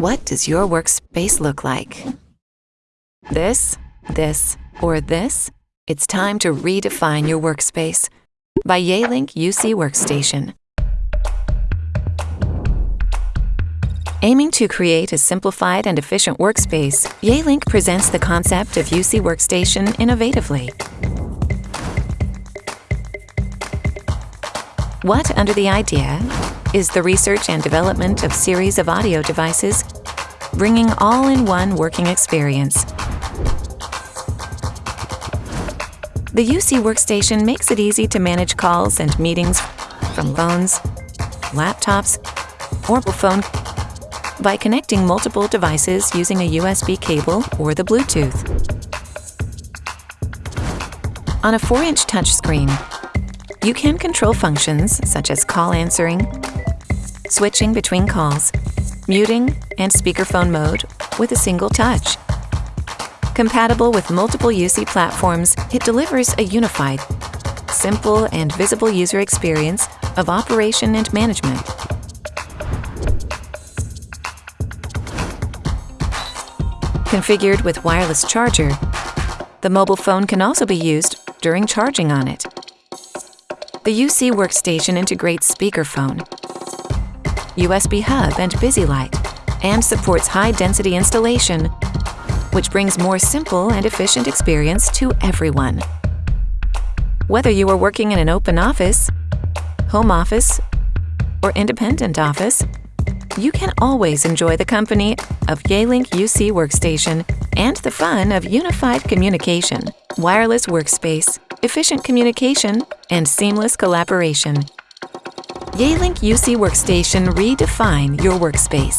What does your workspace look like? This, this, or this? It's time to redefine your workspace by Yealink UC Workstation. Aiming to create a simplified and efficient workspace, Yealink presents the concept of UC Workstation innovatively. What under the idea is the research and development of series of audio devices, bringing all-in-one working experience. The UC Workstation makes it easy to manage calls and meetings from phones, laptops, or phone by connecting multiple devices using a USB cable or the Bluetooth. On a 4-inch touchscreen, you can control functions such as call answering, switching between calls, muting, and speakerphone mode with a single touch. Compatible with multiple UC platforms, it delivers a unified, simple, and visible user experience of operation and management. Configured with wireless charger, the mobile phone can also be used during charging on it. The UC Workstation integrates speakerphone, USB hub and BusyLight, and supports high-density installation, which brings more simple and efficient experience to everyone. Whether you are working in an open office, home office, or independent office, you can always enjoy the company of Yealink UC Workstation and the fun of unified communication, wireless workspace, efficient communication, and seamless collaboration. Yealink UC Workstation redefine your workspace.